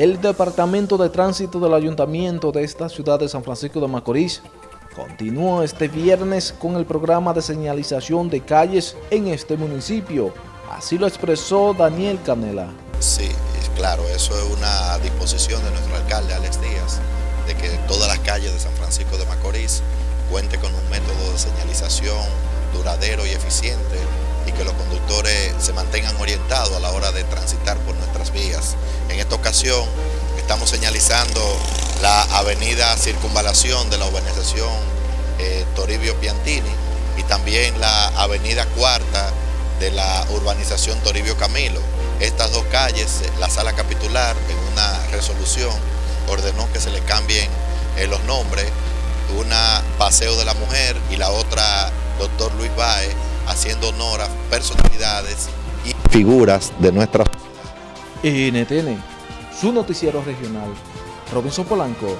El Departamento de Tránsito del Ayuntamiento de esta ciudad de San Francisco de Macorís continuó este viernes con el programa de señalización de calles en este municipio. Así lo expresó Daniel Canela. Sí, claro, eso es una disposición de nuestro alcalde Alex Díaz, de que todas las calles de San Francisco de Macorís cuente con un método de señalización duradero y eficiente y que los conductores se mantengan orientados a la hora de transitar por ocasión estamos señalizando la avenida Circunvalación de la urbanización eh, Toribio Piantini y también la avenida Cuarta de la urbanización Toribio Camilo. Estas dos calles, la sala capitular en una resolución ordenó que se le cambien eh, los nombres, una Paseo de la Mujer y la otra Doctor Luis Baez, haciendo honor a personalidades y figuras de nuestra NTN, su noticiero regional, Robinson Polanco.